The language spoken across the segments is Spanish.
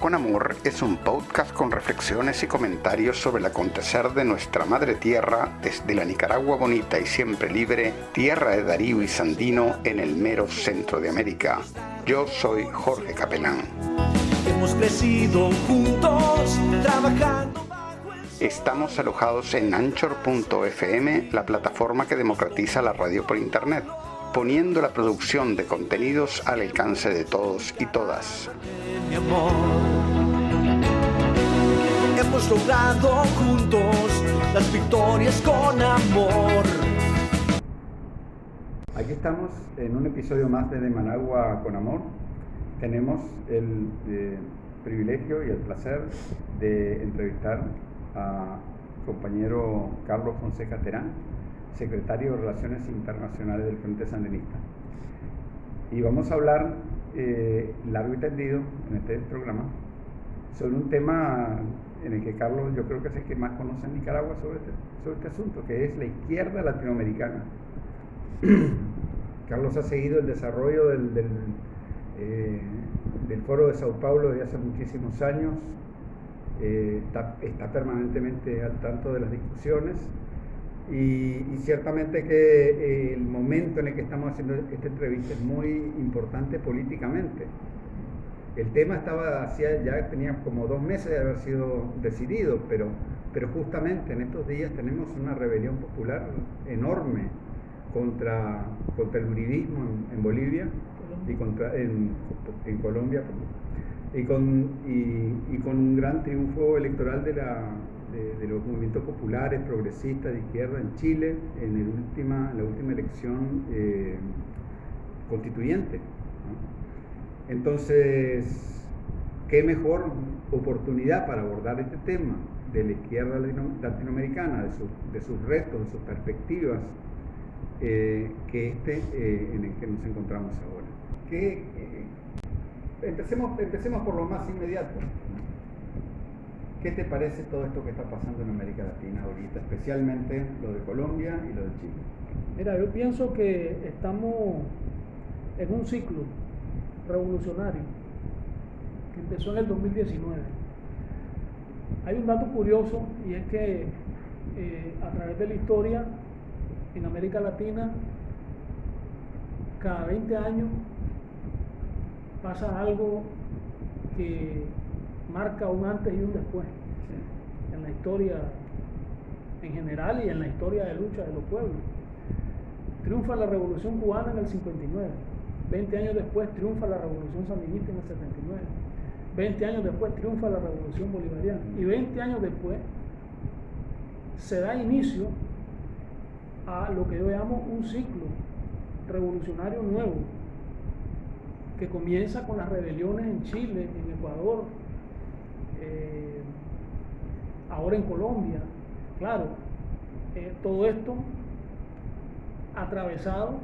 con Amor es un podcast con reflexiones y comentarios sobre el acontecer de nuestra madre tierra desde la Nicaragua bonita y siempre libre, tierra de Darío y Sandino en el mero centro de América. Yo soy Jorge Capelán. Hemos crecido juntos, trabajando. Estamos alojados en anchor.fm, la plataforma que democratiza la radio por Internet, poniendo la producción de contenidos al alcance de todos y todas. Mi amor. Hemos logrado juntos las victorias con amor. Aquí estamos en un episodio más de De Managua con Amor. Tenemos el eh, privilegio y el placer de entrevistar a compañero Carlos Fonseca Terán, secretario de Relaciones Internacionales del Frente Sandinista. Y vamos a hablar eh, largo y tendido en este programa sobre un tema en el que Carlos yo creo que es el que más conoce en Nicaragua sobre este, sobre este asunto, que es la izquierda latinoamericana. Carlos ha seguido el desarrollo del, eh, del Foro de Sao Paulo desde hace muchísimos años, eh, está, está, permanentemente al tanto de las discusiones y, ciertamente que el momento en el que estamos haciendo esta entrevista es muy importante políticamente. El tema estaba hacia, ya tenía como dos meses de haber sido decidido, pero, pero justamente en estos días tenemos una rebelión popular enorme contra, contra el uribismo en, Bolivia y contra, en, Colombia y con, y con un gran triunfo electoral de, la, de, los movimientos populares, progresistas, de izquierda en Chile, en, la última elección eh, constituyente. Entonces, ¿qué mejor oportunidad para abordar este tema de la izquierda latinoamericana, de, su, de sus retos, de sus perspectivas, eh, que este eh, en el que nos encontramos ahora? ¿Qué, empecemos, empecemos por lo más inmediato. ¿Qué te parece todo esto que está pasando en América Latina ahorita, especialmente lo de Colombia y lo de Chile? Mira, yo pienso que estamos en un ciclo revolucionario que empezó en el 2019. Hay un dato curioso y es que eh, a través de la historia en América Latina, cada 20 años pasa algo que marca un antes y un después en la historia en general y en la historia de lucha de los pueblos. Triunfa la revolución cubana en el 59, 20 años después triunfa la revolución sandinista en el 79, 20 años después triunfa la revolución bolivariana. Y 20 años después se da inicio a lo que yo llamo un ciclo revolucionario nuevo que comienza con las rebeliones en Chile, en Ecuador, eh, ahora en Colombia. Claro, eh, todo esto atravesado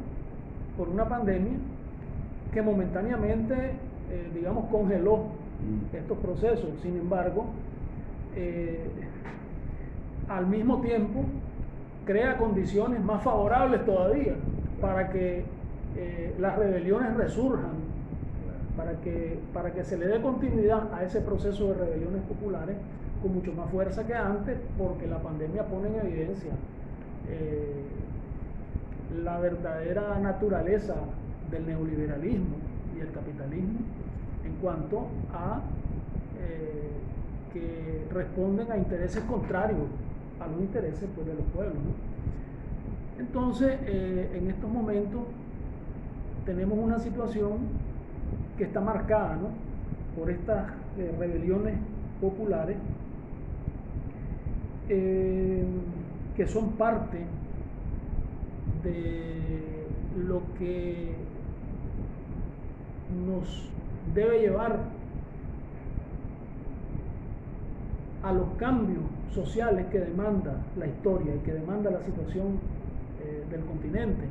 por una pandemia que momentáneamente, eh, digamos, congeló estos procesos. Sin embargo, al mismo tiempo crea condiciones más favorables todavía para que las rebeliones resurjan para que, para que se le dé continuidad a ese proceso de rebeliones populares con mucho más fuerza que antes, porque la pandemia pone en evidencia eh, la verdadera naturaleza del neoliberalismo y el capitalismo en cuanto a eh, que responden a intereses contrarios a los intereses pues, de los pueblos. Entonces, eh, en estos momentos tenemos una situación que está marcada ¿no? por estas eh, rebeliones populares eh, que son parte de lo que nos debe llevar a los cambios sociales que demanda la historia y que demanda la situación eh, del continente.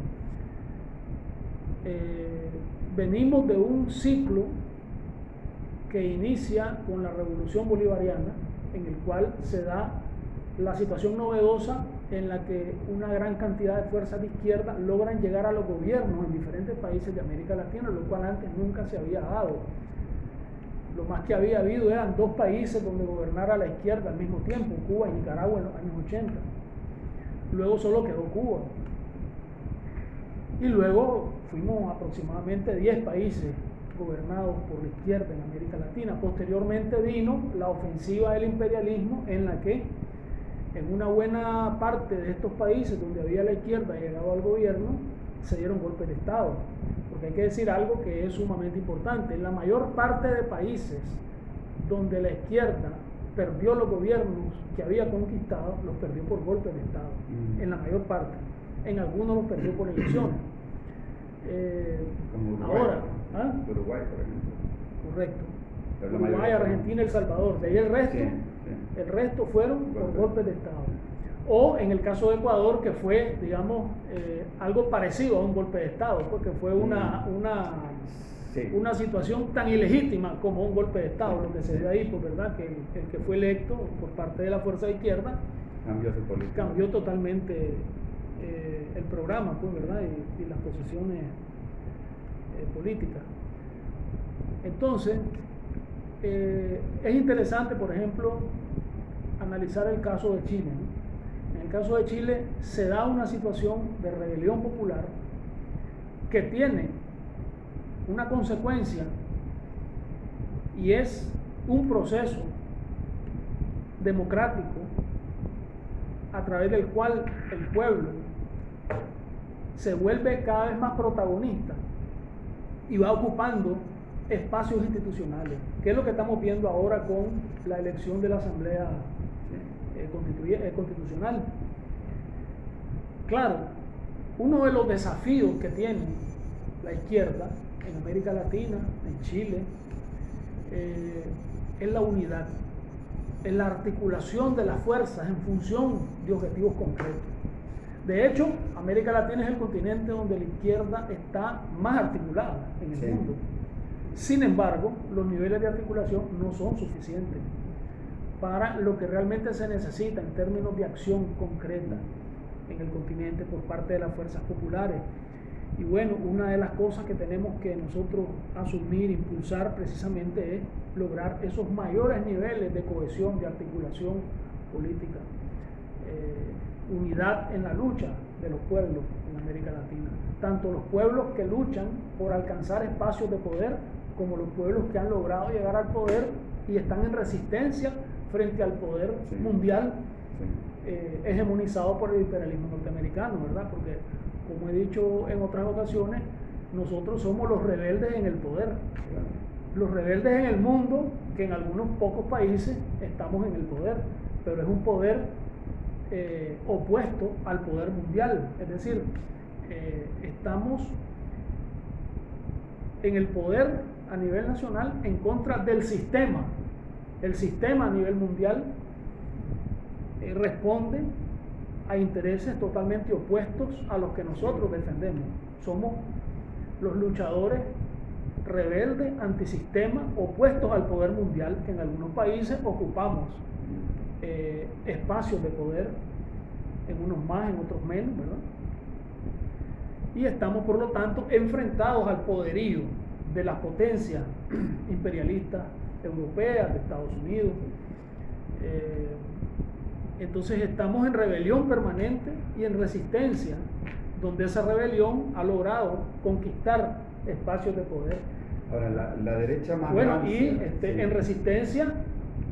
Venimos de un ciclo que inicia con la revolución bolivariana, en el cual se da la situación novedosa en la que una gran cantidad de fuerzas de izquierda logran llegar a los gobiernos en diferentes países de América Latina, lo cual antes nunca se había dado. Lo más que había habido eran dos países donde gobernara la izquierda al mismo tiempo, Cuba y Nicaragua en los años 80. Luego solo quedó Cuba. Y luego fuimos aproximadamente 10 países gobernados por la izquierda en América Latina. Posteriormente vino la ofensiva del imperialismo en la que en una buena parte de estos países donde había la izquierda llegado al gobierno, se dieron golpes de Estado. Porque hay que decir algo que es sumamente importante. En la mayor parte de países donde la izquierda perdió los gobiernos que había conquistado, los perdió por golpes de Estado. Mm. En la mayor parte. En algunos los perdió por elecciones. Eh, ahora, ¿ah? Uruguay, por ejemplo. Correcto. Uruguay, Argentina, El Salvador. De ahí el resto, el resto fueron por golpes de Estado. O en el caso de Ecuador, que fue, digamos, eh, algo parecido a un golpe de Estado, porque fue una, mm. una, una situación tan ilegítima como un golpe de Estado, lo que se dio ahí, pues verdad, que el, que fue electo por parte de la fuerza de izquierda cambió, cambió totalmente eh, el programa, pues, ¿verdad? Y, las posiciones eh, políticas. Entonces, es interesante, por ejemplo, analizar el caso de Chile. En el caso de Chile se da una situación de rebelión popular que tiene una consecuencia y es un proceso democrático a través del cual el pueblo se vuelve cada vez más protagonista y va ocupando espacios institucionales, que es lo que estamos viendo ahora con la elección de la Asamblea eh, eh, constitucional. Claro, uno de los desafíos que tiene la izquierda en América Latina, en Chile, eh, es la unidad, es la articulación de las fuerzas en función de objetivos concretos. De hecho, América Latina es el continente donde la izquierda está más articulada en el mundo. Sin embargo, los niveles de articulación no son suficientes para lo que realmente se necesita en términos de acción concreta en el continente por parte de las fuerzas populares. Y bueno, una de las cosas que tenemos que nosotros asumir, impulsar precisamente es lograr esos mayores niveles de cohesión, de articulación política, eh, unidad en la lucha de los pueblos en América Latina. Tanto los pueblos que luchan por alcanzar espacios de poder, como los pueblos que han logrado llegar al poder y están en resistencia frente al poder mundial eh, hegemonizado por el imperialismo norteamericano, ¿verdad? Porque, como he dicho en otras ocasiones, nosotros somos los rebeldes en el poder. Los rebeldes en el mundo, que en algunos pocos países estamos en el poder, pero es un poder eh, opuesto al poder mundial. Es decir, eh, estamos en el poder a nivel nacional en contra del sistema el sistema a nivel mundial eh, responde a intereses totalmente opuestos a los que nosotros defendemos. Somos los luchadores rebeldes, antisistema, opuestos al poder mundial, que en algunos países ocupamos eh, espacios de poder, en unos más, en otros menos, ¿verdad? Y estamos, por lo tanto, enfrentados al poderío de las potencias imperialistas europeas, de Estados Unidos. Eh, entonces estamos en rebelión permanente y en resistencia, donde esa rebelión ha logrado conquistar espacios de poder. Ahora, la, derecha más Bueno, y este, en resistencia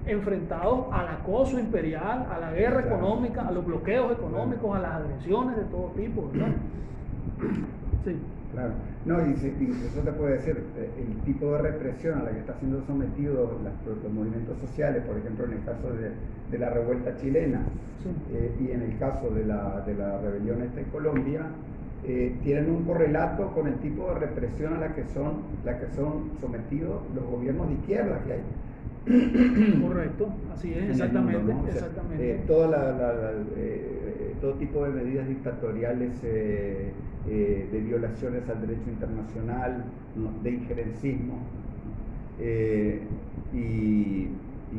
enfrentados al acoso imperial, a la guerra económica, a los bloqueos económicos, a las agresiones de todo tipo, Sí. Claro. No, y, eso te puede decir, eh, el tipo de represión a la que están siendo sometidos los movimientos sociales, por ejemplo, en el caso de, la revuelta chilena eh, y en el caso de la, de la rebelión esta en Colombia, eh, tienen un correlato con el tipo de represión a la que son, la que son sometidos los gobiernos de izquierda que hay. Correcto, así es, exactamente. exactamente. toda la, todo tipo de medidas dictatoriales eh, de violaciones al derecho internacional, de injerencismo. Eh, y,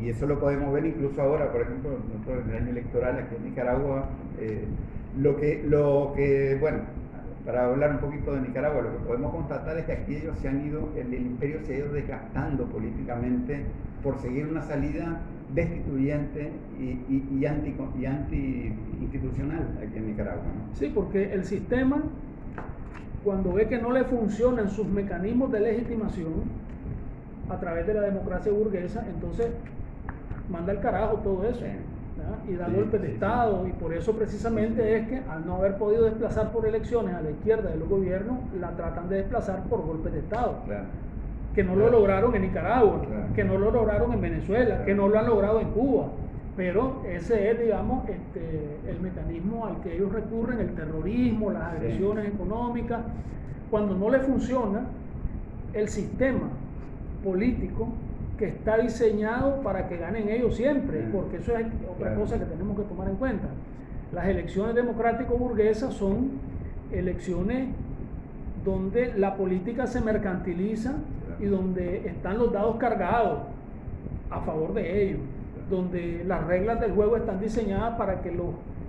eso lo podemos ver incluso ahora, por ejemplo, en el año electoral aquí en Nicaragua, eh, lo, que, lo que, bueno, para hablar un poquito de Nicaragua, lo que podemos constatar es que aquí ellos se han ido, el, imperio se ha ido desgastando políticamente por seguir una salida destituyente y, y, anti, y anti institucional aquí en Nicaragua. Sí, porque el sistema, cuando ve que no le funcionan sus mecanismos de legitimación a través de la democracia burguesa, entonces manda el carajo todo eso y da golpes de Estado. Y por eso precisamente es que al no haber podido desplazar por elecciones a la izquierda de los gobiernos, la tratan de desplazar por golpes de Estado. Que no lo lograron en Nicaragua, que no lo lograron en Venezuela, que no lo han logrado en Cuba. Pero ese es, digamos, este, el mecanismo al que ellos recurren, el terrorismo, las agresiones económicas. Cuando no le funciona, el sistema político que está diseñado para que ganen ellos siempre, porque eso es otra cosa que tenemos que tomar en cuenta. Las elecciones democrático-burguesas son elecciones donde la política se mercantiliza y donde están los dados cargados a favor de ellos, donde las reglas del juego están diseñadas para que los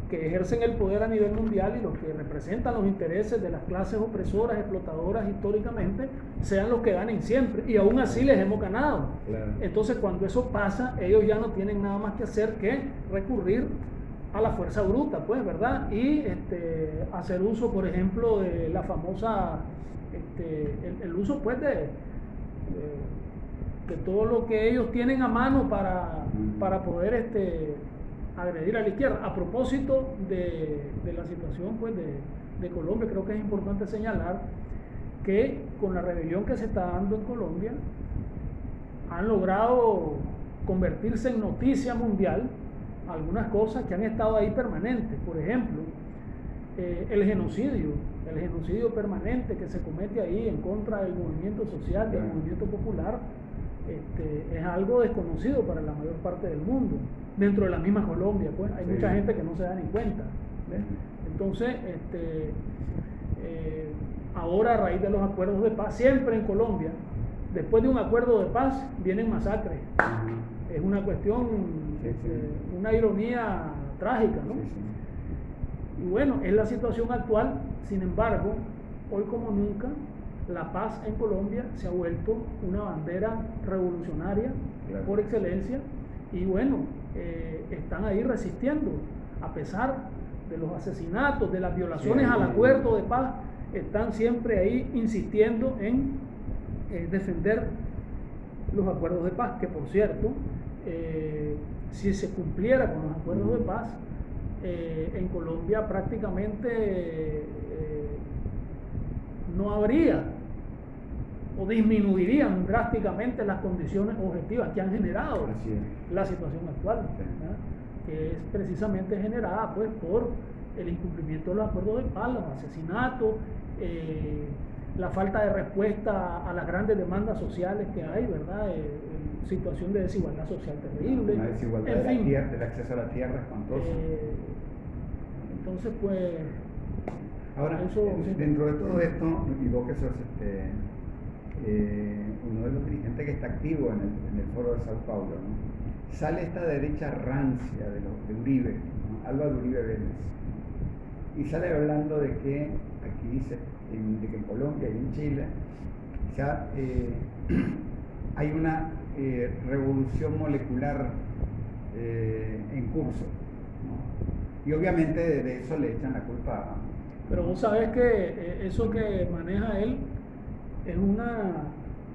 que ejercen el poder a nivel mundial y los que representan los intereses de las clases opresoras, explotadoras históricamente, sean los que ganen siempre. Y aún así les hemos ganado. Entonces cuando eso pasa, ellos ya no tienen nada más que hacer que recurrir a la fuerza bruta, pues, ¿verdad? Y este, hacer uso, por ejemplo, de la famosa, este, el, uso, pues, de, de, todo lo que ellos tienen a mano para, para poder este, agredir a la izquierda. A propósito de, la situación pues, de, Colombia, creo que es importante señalar que con la rebelión que se está dando en Colombia, han logrado convertirse en noticia mundial algunas cosas que han estado ahí permanentes. Por ejemplo, eh, el genocidio, el genocidio permanente que se comete ahí en contra del movimiento social, del movimiento popular, este, es algo desconocido para la mayor parte del mundo dentro de la misma Colombia, pues hay mucha gente que no se da ni cuenta. Entonces, este, eh, ahora a raíz de los acuerdos de paz, siempre en Colombia, después de un acuerdo de paz, vienen masacres. Es una cuestión, este, una ironía trágica, ¿no? Y bueno, es la situación actual, sin embargo, hoy como nunca, la paz en Colombia se ha vuelto una bandera revolucionaria por excelencia y bueno, eh, están ahí resistiendo, a pesar de los asesinatos, de las violaciones al acuerdo de paz, están siempre ahí insistiendo en eh, defender los acuerdos de paz, que por cierto, eh, si se cumpliera con los acuerdos de paz, en Colombia prácticamente no habría o disminuirían drásticamente las condiciones objetivas que han generado la situación actual, que es precisamente generada pues, por el incumplimiento de los acuerdos de paz, los asesinatos, eh, la falta de respuesta a las grandes demandas sociales que hay, ¿verdad? Eh, situación de desigualdad social terrible. La desigualdad de la tierra, del acceso a la tierra espantosa. Eh, entonces, pues... Ahora, dentro de todo esto, y vos que sos este, eh, uno de los dirigentes que está activo en el, foro de Sao Paulo, sale esta derecha rancia de, Uribe, Álvaro Uribe Vélez, y sale hablando de que, aquí dice, en, de que en Colombia y en Chile, ya eh, hay una eh, revolución molecular en curso. Y obviamente de, eso le echan la culpa Pero vos sabés que eso que maneja él es una,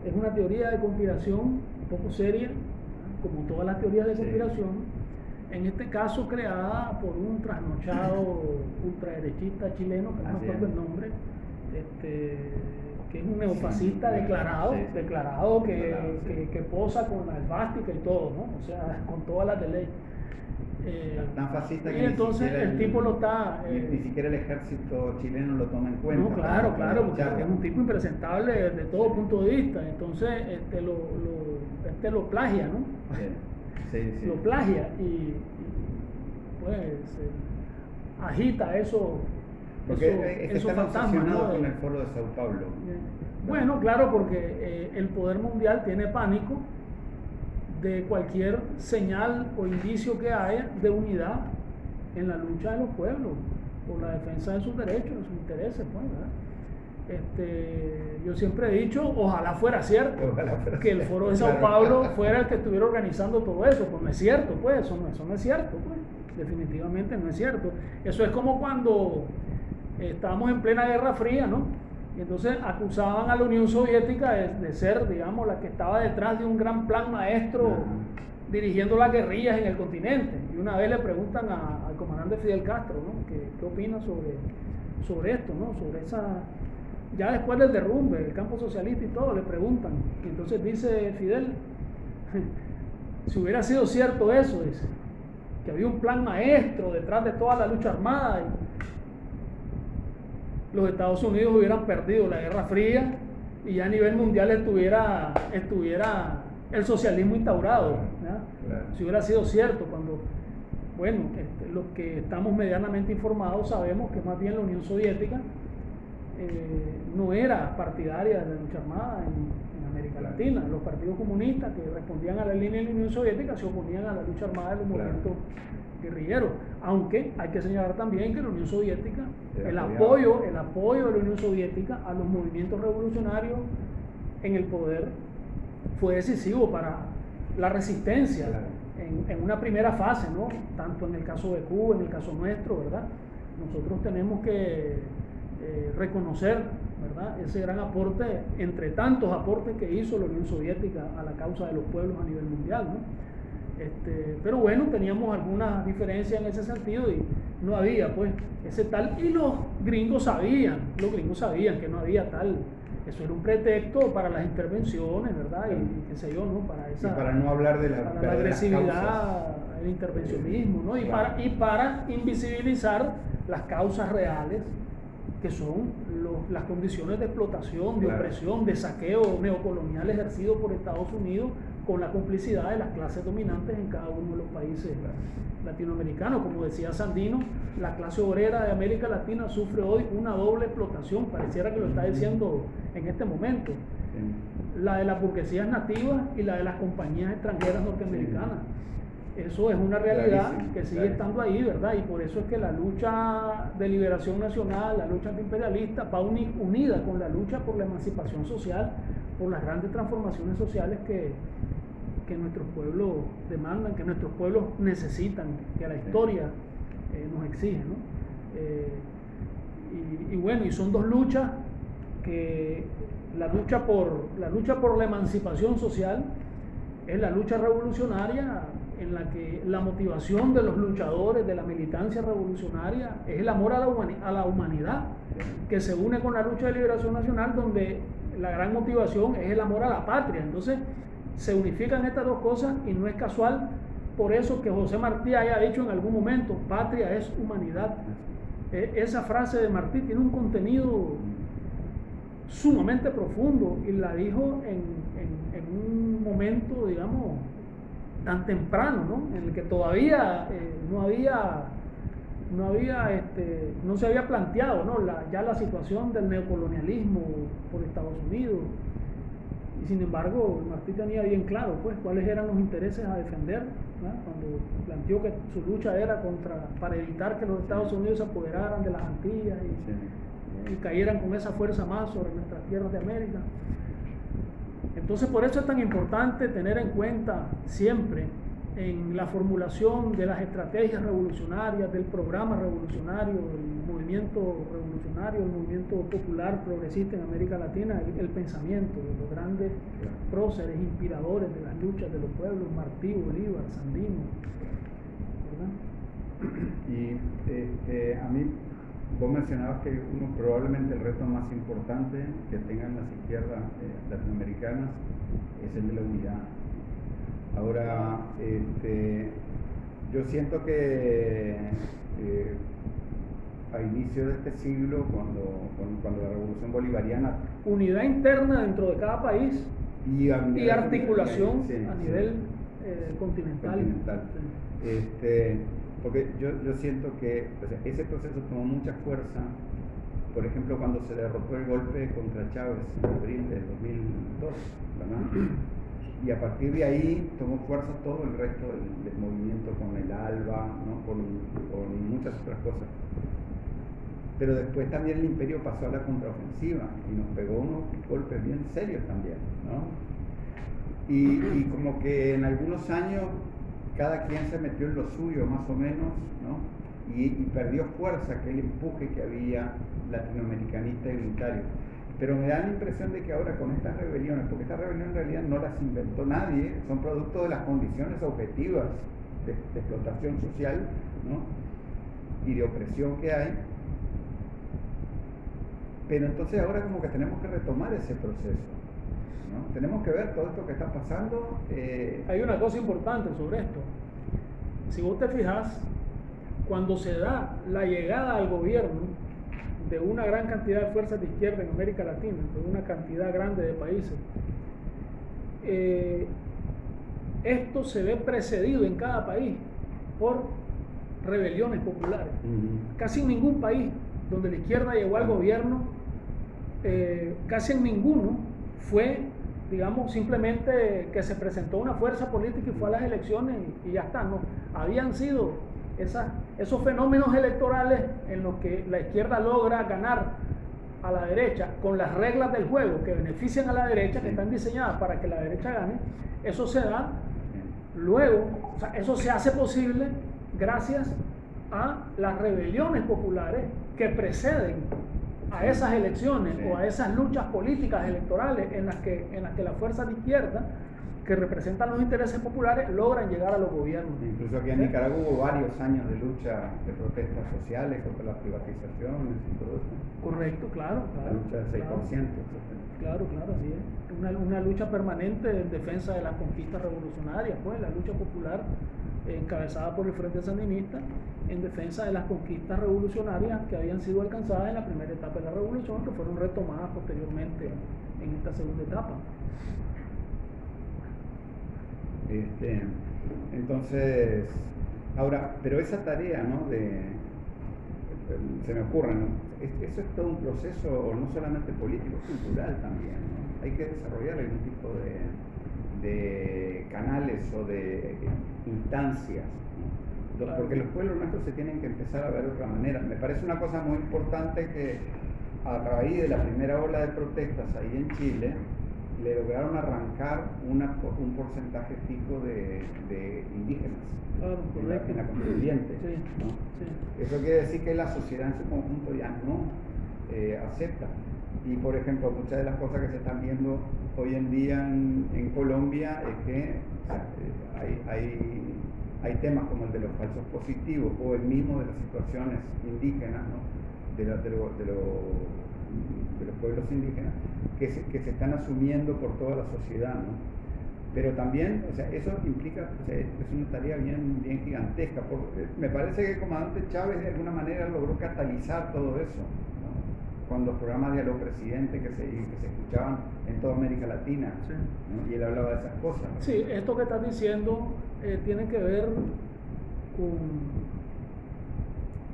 es una teoría de conspiración un poco seria, como todas las teorías de conspiración, en este caso creada por un trasnochado ultraderechista chileno, que no me acuerdo el nombre, este, que es un neofascista declarado, declarado que, que, posa con la esvástica y todo, ¿no? o sea, con todas las de ley. Eh, tan fascista y entonces el, tipo lo está. ni, eh, siquiera el ejército chileno lo toma en cuenta. No, claro, claro, porque es un tipo impresentable desde todo punto de vista. Entonces, este lo, lo, este lo plagia, ¿no? Sí, sí, Lo plagia y, pues agita eso. Porque eso, está fantasma, con el foro de Sao Paulo. Bueno, claro, porque eh, el poder mundial tiene pánico de cualquier señal o indicio que haya de unidad en la lucha de los pueblos. por la defensa de sus derechos, de sus intereses, pues, ¿verdad? Este, yo siempre he dicho, ojalá fuera cierto, que el foro de Sao Paulo fuera el que estuviera organizando todo eso, pues no es cierto, pues eso no, eso no es cierto, pues definitivamente no es cierto. Eso es como cuando estábamos en plena Guerra Fría, ¿no? Entonces acusaban a la Unión Soviética de, ser, digamos, la que estaba detrás de un gran plan maestro dirigiendo las guerrillas en el continente. Y una vez le preguntan al comandante Fidel Castro, ¿no? ¿Qué, qué opina sobre, sobre esto, ¿no? Sobre esa ya después del derrumbe, el campo socialista y todo, le preguntan. Y entonces dice Fidel, si hubiera sido cierto eso, dice, que había un plan maestro detrás de toda la lucha armada, y los Estados Unidos hubieran perdido la Guerra Fría y ya a nivel mundial estuviera, estuviera el socialismo instaurado. Si hubiera sido cierto, cuando, bueno, este, los que estamos medianamente informados sabemos que más bien la Unión Soviética eh, no era partidaria de la lucha armada en, América Latina. Los partidos comunistas que respondían a la línea de la Unión Soviética se oponían a la lucha armada de los movimientos guerrilleros. Aunque hay que señalar también que la Unión Soviética, el apoyo, el apoyo de la Unión Soviética a los movimientos revolucionarios en el poder fue decisivo para la resistencia en, en, una primera fase, ¿no? Tanto en el caso de Cuba, en el caso nuestro, ¿verdad? Nosotros tenemos que eh, reconocer ¿verdad? ese gran aporte, entre tantos aportes que hizo la Unión Soviética a la causa de los pueblos a nivel mundial. ¿no? Este, pero bueno, teníamos algunas diferencias en ese sentido y no había pues ese tal, y los gringos sabían, los gringos sabían que no había tal, eso era un pretexto para las intervenciones, ¿verdad? Y, qué sé yo, ¿no? Para esa, para no hablar de la, agresividad, el intervencionismo, ¿no? Y, para, y para invisibilizar las causas reales que son las condiciones de explotación, de opresión, de saqueo neocolonial ejercido por Estados Unidos con la complicidad de las clases dominantes en cada uno de los países latinoamericanos. Como decía Sandino, la clase obrera de América Latina sufre hoy una doble explotación, pareciera que lo está diciendo en este momento, la de las burguesías nativas y la de las compañías extranjeras norteamericanas. Eso es una realidad que sigue estando ahí, ¿verdad? Y por eso es que la lucha de liberación nacional, la lucha antiimperialista, va unida con la lucha por la emancipación social, por las grandes transformaciones sociales que, que nuestros pueblos demandan, que nuestros pueblos necesitan, que la historia eh, nos exige, ¿no? Eh, y, bueno, y son dos luchas que la lucha por la lucha por la emancipación social es la lucha revolucionaria en la que la motivación de los luchadores de la militancia revolucionaria es el amor a la, a la humanidad, que se une con la lucha de liberación nacional, donde la gran motivación es el amor a la patria. Entonces, se unifican estas dos cosas y no es casual por eso que José Martí haya dicho en algún momento, patria es humanidad. E, esa frase de Martí tiene un contenido sumamente profundo y la dijo en, en un momento, digamos, tan temprano, ¿no? En el que todavía eh, no había, no había, este, no se había planteado, ¿no? La, ya la situación del neocolonialismo por Estados Unidos. Y sin embargo, Martí tenía bien claro, pues, cuáles eran los intereses a defender, cuando planteó que su lucha era contra, para evitar que los Estados Unidos se apoderaran de las Antillas y, y cayeran con esa fuerza más sobre nuestras tierras de América. Entonces por eso es tan importante tener en cuenta siempre en la formulación de las estrategias revolucionarias, del programa revolucionario, del movimiento revolucionario, el movimiento popular progresista en América Latina, el, pensamiento de los grandes próceres, inspiradores de las luchas de los pueblos, Martí, Bolívar, Sandino. Y este, a mí Vos mencionabas que uno probablemente el reto más importante que tengan las izquierdas eh, latinoamericanas es el de la unidad. Ahora, este, yo siento que eh, a inicio de este siglo, cuando, cuando, la revolución bolivariana... Unidad interna dentro de cada país y, articulación a nivel eh, continental. Este, porque yo, yo siento que ese proceso tomó mucha fuerza, por ejemplo, cuando se derrotó el golpe contra Chávez en abril del 2002, ¿verdad? Y a partir de ahí tomó fuerza todo el resto del, movimiento con el ALBA, ¿no? con, muchas otras cosas. pero después también el imperio pasó a la contraofensiva y nos pegó unos golpes bien serios también, ¿no? Y, como que en algunos años cada quien se metió en lo suyo más o menos, ¿no? Y, y perdió fuerza aquel empuje que había latinoamericanista y unitario. Pero me da la impresión de que ahora con estas rebeliones, porque estas rebeliones en realidad no las inventó nadie, son producto de las condiciones objetivas de, explotación social ¿no? y de opresión que hay. Pero entonces ahora como que tenemos que retomar ese proceso. ¿no? Tenemos que ver todo esto que está pasando. Eh, hay una cosa importante sobre esto. Si vos te fijas, cuando se da la llegada al gobierno de una gran cantidad de fuerzas de izquierda en América Latina, de una cantidad grande de países, eh, esto se ve precedido en cada país por rebeliones populares. Casi en ningún país donde la izquierda llegó al gobierno, eh, casi en ninguno fue, digamos, simplemente que se presentó una fuerza política y fue a las elecciones y, ya está. No, habían sido esos fenómenos electorales en los que la izquierda logra ganar a la derecha con las reglas del juego que benefician a la derecha, que están diseñadas para que la derecha gane, eso se da Luego, eso se hace posible gracias a las rebeliones populares que preceden a esas elecciones o a esas luchas políticas electorales en las que, en las que la fuerza de izquierda que representan los intereses populares logran llegar a los gobiernos. Incluso aquí en Nicaragua hubo varios años de lucha, de protestas sociales contra las privatizaciones y todo eso. Correcto, claro. la lucha del 6%. Claro, claro, así es. Una, una, lucha permanente en defensa de las conquistas revolucionarias, pues la lucha popular encabezada por el Frente Sandinista en defensa de las conquistas revolucionarias que habían sido alcanzadas en la primera etapa de la revolución, que fueron retomadas posteriormente en esta segunda etapa. Este, entonces, ahora, pero esa tarea, ¿no? De, se me ocurre, ¿no? Eso es todo un proceso no solamente político, cultural también, ¿no? Hay que desarrollar algún tipo de, de canales o de instancias, porque los pueblos nuestros se tienen que empezar a ver de otra manera. Me parece una cosa muy importante que a raíz de la primera ola de protestas ahí en Chile, le lograron arrancar una, un porcentaje fijo de, de indígenas en, la, constituyente. Eso quiere decir que la sociedad en su conjunto ya no eh, acepta. Y por ejemplo, muchas de las cosas que se están viendo hoy en día en, Colombia es que eh, hay, hay, hay, temas como el de los falsos positivos o el mismo de las situaciones indígenas, ¿no? de, de, de, de los pueblos indígenas, que se, que se están asumiendo por toda la sociedad, ¿no? Pero también, o sea, eso implica, o sea, es una tarea bien, bien gigantesca. Porque me parece que el comandante Chávez de alguna manera logró catalizar todo eso, ¿no? con los programas de Aló Presidente que se, que se escuchaban en toda América Latina, y él hablaba de esas cosas. Sí, esto que estás diciendo eh, tiene que ver con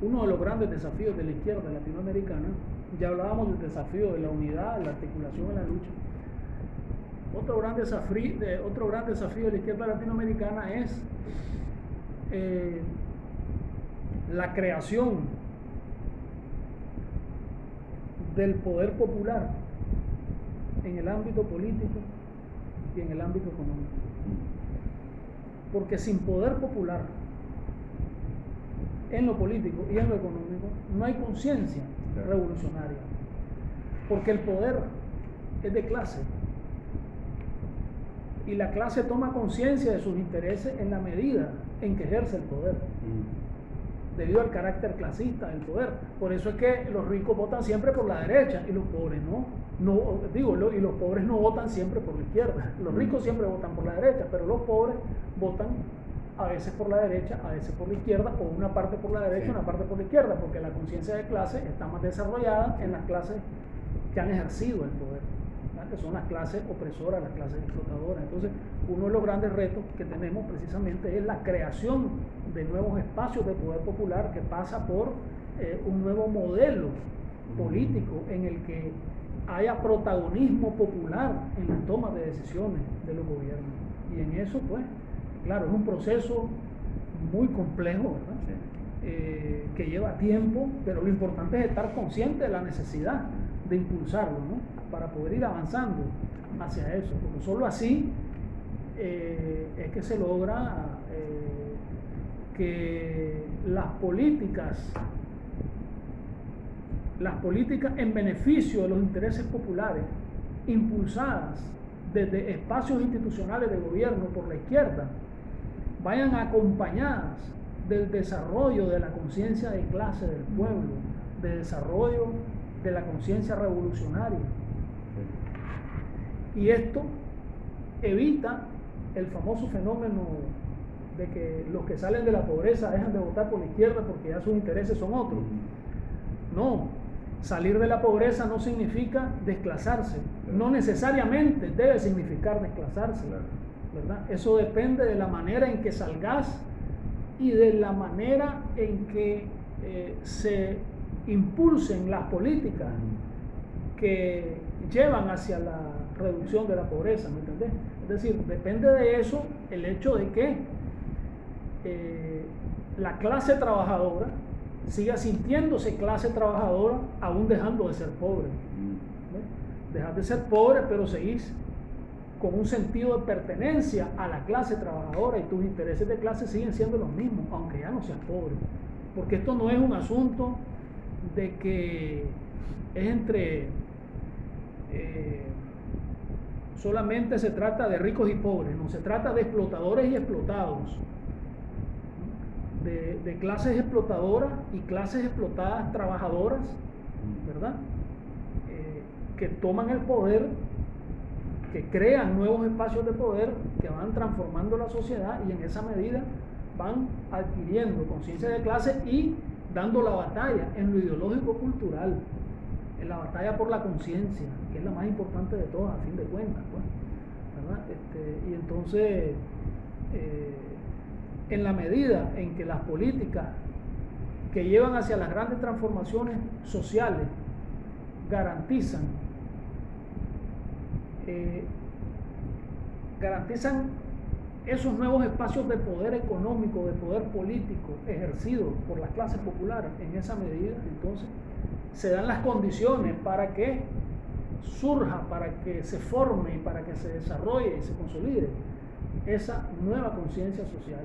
uno de los grandes desafíos de la izquierda latinoamericana, ya hablábamos del desafío de la unidad, la articulación en la lucha. Otro gran desafío, de, otro gran desafío de la izquierda latinoamericana es eh, la creación del poder popular en el ámbito político y en el ámbito económico. Porque sin poder popular en lo político y en lo económico no hay conciencia revolucionaria. Porque el poder es de clase. Y la clase toma conciencia de sus intereses en la medida en que ejerce el poder. Mm. Debido al carácter clasista del poder. Por eso es que los ricos votan siempre por la derecha y los pobres no. no digo, y los pobres no votan siempre por la izquierda. Los mm. ricos siempre votan por la derecha, pero los pobres votan a veces por la derecha, a veces por la izquierda, o una parte por la derecha, una parte por la izquierda, porque la conciencia de clase está más desarrollada en las clases que han ejercido el poder, que son las clases opresoras, las clases explotadoras. Entonces, uno de los grandes retos que tenemos precisamente es la creación de nuevos espacios de poder popular que pasa por eh, un nuevo modelo político en el que haya protagonismo popular en la toma de decisiones de los gobiernos. Y en eso, pues, Claro, es un proceso muy complejo, ¿verdad? eh, que lleva tiempo, pero lo importante es estar consciente de la necesidad de impulsarlo, ¿no? Para poder ir avanzando hacia eso, porque solo así eh, es que se logra eh, que las políticas, las políticas en beneficio de los intereses populares, impulsadas desde espacios institucionales de gobierno por la izquierda, vayan acompañadas del desarrollo de la conciencia de clase del pueblo, del desarrollo de la conciencia revolucionaria. Y esto evita el famoso fenómeno de que los que salen de la pobreza dejan de votar por la izquierda porque ya sus intereses son otros. No, salir de la pobreza no significa desclasarse, no necesariamente debe significar desclasarse, Eso depende de la manera en que salgas y de la manera en que eh, se impulsen las políticas que llevan hacia la reducción de la pobreza, ¿me entendés? Es decir, depende de eso el hecho de que eh, la clase trabajadora siga sintiéndose clase trabajadora aún dejando de ser pobre. Dejar de ser pobre, pero seguís con un sentido de pertenencia a la clase trabajadora y tus intereses de clase siguen siendo los mismos, aunque ya no seas pobre. Porque esto no es un asunto de que es entre... Eh, solamente se trata de ricos y pobres, no se trata de explotadores y explotados, de, clases explotadoras y clases explotadas trabajadoras, ¿verdad? Eh, que toman el poder que crean nuevos espacios de poder que van transformando la sociedad y en esa medida van adquiriendo conciencia de clase y dando la batalla en lo ideológico cultural, en la batalla por la conciencia, que es la más importante de todas, a fin de cuentas. Pues, este, y entonces, eh, en la medida en que las políticas que llevan hacia las grandes transformaciones sociales garantizan eh, garantizan esos nuevos espacios de poder económico, de poder político ejercidos por las clases populares. En esa medida, entonces se dan las condiciones para que surja, para que se forme, para que se desarrolle y se consolide esa nueva conciencia social,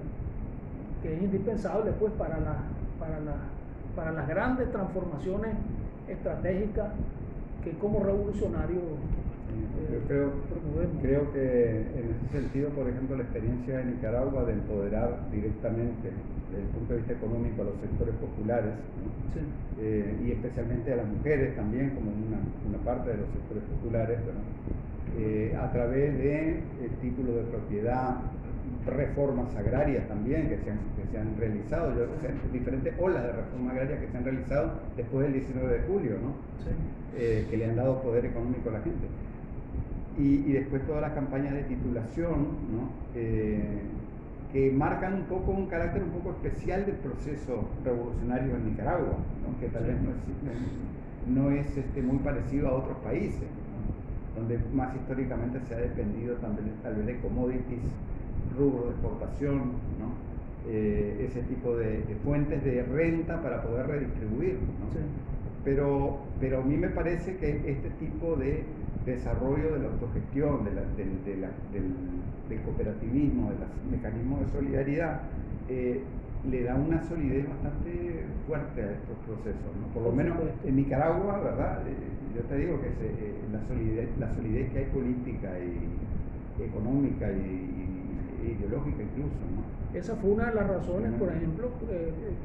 que es indispensable pues para, la, para, la, para las grandes transformaciones estratégicas que como revolucionarios yo creo, creo que en ese sentido, por ejemplo, la experiencia de Nicaragua de empoderar directamente desde el punto de vista económico a los sectores populares eh, y especialmente a las mujeres también como una, una parte de los sectores populares eh, a través de eh, títulos de propiedad, reformas agrarias también que se han, que se han realizado, yo, diferentes olas de reforma agraria que se han realizado después del 19 de julio, ¿no? que le han dado poder económico a la gente. Y, después todas las campañas de titulación, eh, que marcan un poco un carácter un poco especial del proceso revolucionario en Nicaragua, que tal vez no es, este, muy parecido a otros países, donde más históricamente se ha dependido también, tal vez de commodities, rubro de exportación, eh, ese tipo de, fuentes de renta para poder redistribuir. Pero, pero a mí me parece que este tipo de desarrollo de la autogestión, del, cooperativismo, de los mecanismos de solidaridad, eh, le da una solidez bastante fuerte a estos procesos. Por lo menos en Nicaragua, ¿verdad? Eh, yo te digo que eh, la, solidez, la solidez que hay política y económica y, ideológica incluso. Esa fue una de las razones, por ejemplo,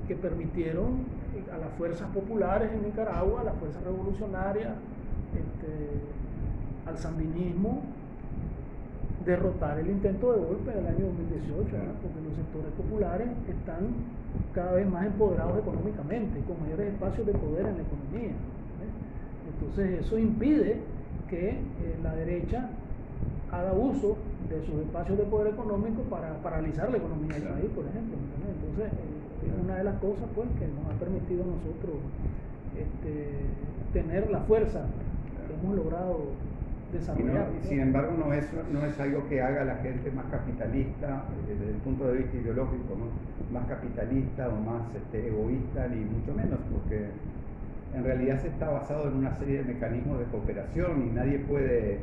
que permitieron a las fuerzas populares en Nicaragua, a las fuerzas revolucionarias, este, al sandinismo derrotar el intento de golpe del año 2018, porque los sectores populares están cada vez más empoderados económicamente, con mayores espacios de poder en la economía. Entonces eso impide que eh, la derecha haga uso de sus espacios de poder económico para paralizar la economía del país, por ejemplo. Entonces eh, es una de las cosas pues, que nos ha permitido a nosotros este, tener la fuerza que hemos logrado desarrollar. Sin embargo no es, no es algo que haga a la gente más capitalista eh, desde el punto de vista ideológico, ¿no? más capitalista o más este, egoísta, ni mucho menos, porque en realidad se está basado en una serie de mecanismos de cooperación y nadie puede,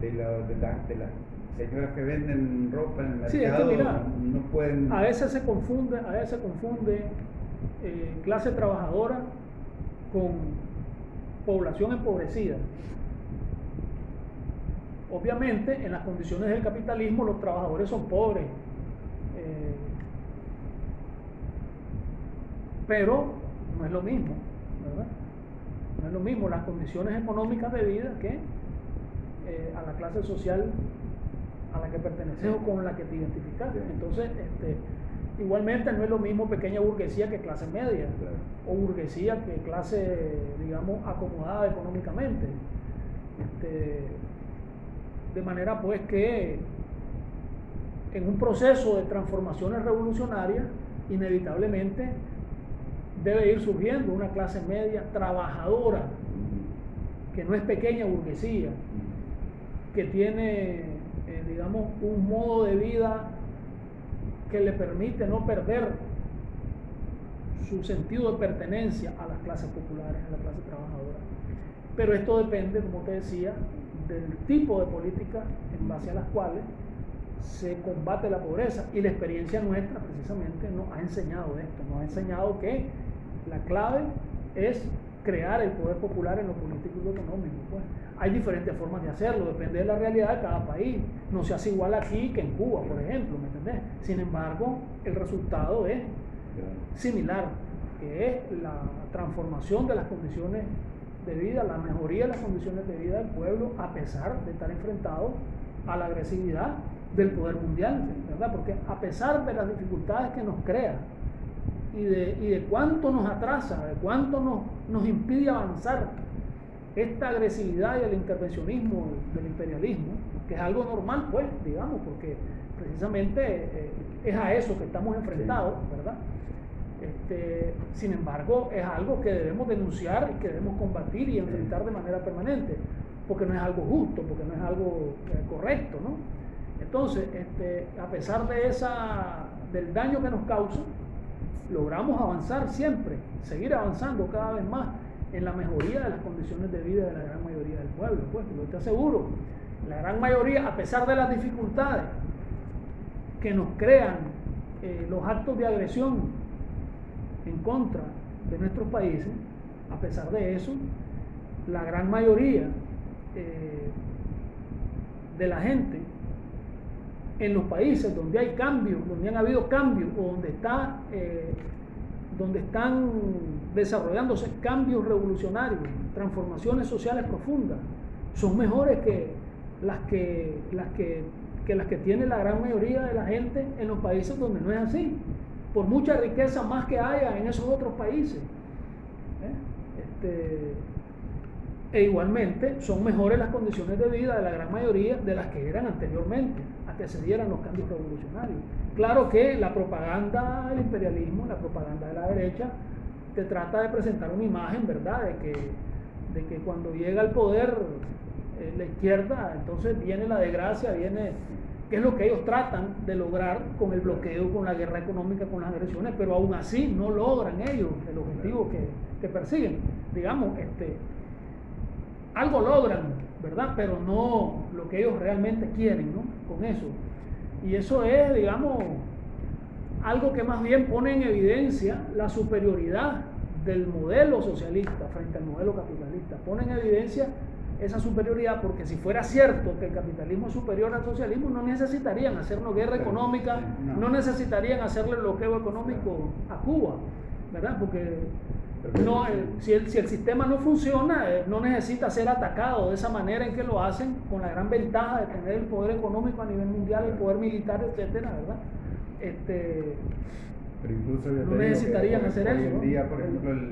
de, la, de, las señoras que venden ropa en el mercado, no pueden... A veces se confunde, a veces se confunde eh, clase trabajadora con población empobrecida. Obviamente, en las condiciones del capitalismo, los trabajadores son pobres. Eh, pero no es lo mismo, ¿verdad? No es lo mismo las condiciones económicas de vida que eh, a la clase social a la que perteneces o con la que te identificas. Entonces, este, igualmente no es lo mismo pequeña burguesía que clase media, o burguesía que clase, digamos, acomodada económicamente. Este, de manera pues que en un proceso de transformaciones revolucionarias, inevitablemente debe ir surgiendo una clase media trabajadora, que no es pequeña burguesía, que tiene, eh, digamos, un modo de vida que le permite no perder su sentido de pertenencia a las clases populares, a la clase trabajadora. Pero esto depende, como te decía, del tipo de política en base a las cuales se combate la pobreza. Y la experiencia nuestra precisamente nos ha enseñado esto, nos ha enseñado que la clave es crear el poder popular en lo político y lo económico. Pues. Hay diferentes formas de hacerlo, depende de la realidad de cada país. No se hace igual aquí que en Cuba, por ejemplo, ¿me entendés? Sin embargo, el resultado es similar, que es la transformación de las condiciones de vida, la mejoría de las condiciones de vida del pueblo, a pesar de estar enfrentado a la agresividad del poder mundial, ¿verdad? Porque a pesar de las dificultades que nos crea y de, y de cuánto nos atrasa, de cuánto nos, nos impide avanzar esta agresividad y el intervencionismo del imperialismo, que es algo normal, pues, digamos, porque precisamente eh, es a eso que estamos enfrentados, ¿verdad? Este, sin embargo, es algo que debemos denunciar y que debemos combatir y enfrentar de manera permanente, porque no es algo justo, porque no es algo eh, correcto, ¿no? Entonces, este, a pesar de esa, del daño que nos causa, logramos avanzar siempre, seguir avanzando cada vez más en la mejoría de las condiciones de vida de la gran mayoría del pueblo. Pues, yo te aseguro, la gran mayoría, a pesar de las dificultades que nos crean eh, los actos de agresión en contra de nuestros países, a pesar de eso, la gran mayoría eh, de la gente en los países donde hay cambios, donde han habido cambios o donde, está, eh, donde están desarrollándose cambios revolucionarios, transformaciones sociales profundas, son mejores que las que, las que, que las que tiene la gran mayoría de la gente en los países donde no es así por mucha riqueza más que haya en esos otros países. ¿eh? Este, e igualmente son mejores las condiciones de vida de la gran mayoría de las que eran anteriormente, a que se dieran los cambios revolucionarios. Claro que la propaganda del imperialismo, la propaganda de la derecha, te trata de presentar una imagen, ¿verdad?, de que, de que cuando llega al poder eh, la izquierda, entonces viene la desgracia, viene que es lo que ellos tratan de lograr con el bloqueo, con la guerra económica, con las agresiones, pero aún así no logran ellos el objetivo que, persiguen. Digamos, este, algo logran, ¿verdad? Pero no lo que ellos realmente quieren, ¿no? Con eso. Y eso es, digamos, algo que más bien pone en evidencia la superioridad del modelo socialista frente al modelo capitalista. Pone en evidencia esa superioridad, porque si fuera cierto que el capitalismo es superior al socialismo, no necesitarían hacernos guerra económica, no necesitarían hacerle bloqueo económico a Cuba, ¿verdad? Porque no, si, el, si el sistema no funciona, eh, no necesita ser atacado de esa manera en que lo hacen, con la gran ventaja de tener el poder económico a nivel mundial, el poder militar, etcétera, ¿verdad? Este, pero incluso no necesitarían hacer hoy eso. en día, por ejemplo, el,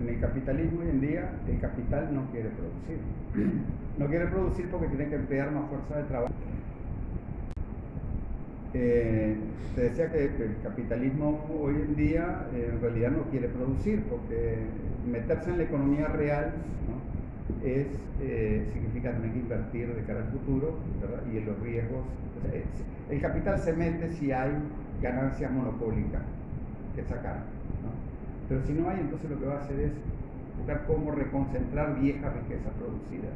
en el capitalismo hoy en día, el capital no quiere producir. No quiere producir porque tiene que emplear más fuerza de trabajo. Eh, te decía que, el capitalismo hoy en día eh, en realidad no quiere producir porque meterse en la economía real es, eh, significa tener que invertir de cara al futuro ¿verdad? y en los riesgos. O sea, el capital se mete si hay ganancias monopólicas que sacar. Pero si no hay, entonces lo que va a hacer es buscar cómo reconcentrar vieja riqueza producida.